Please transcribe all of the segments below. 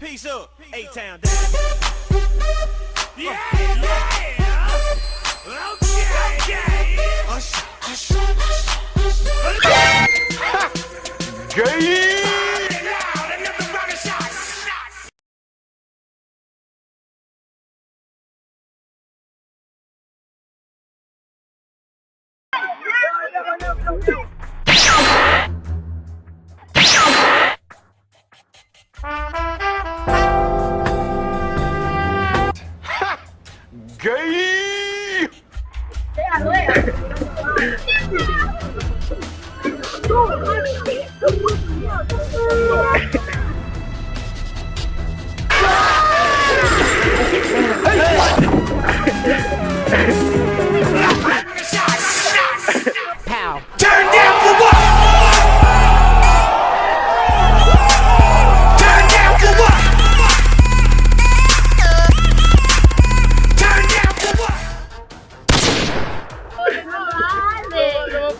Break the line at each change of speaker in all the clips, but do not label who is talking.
Peace up, A-Town down.
Yeah, yeah. Okay, okay.
Hush, hush, hush.
Gay!
Loud, another 给。对呀、
啊、
呀、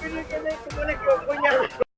que no como le quedó.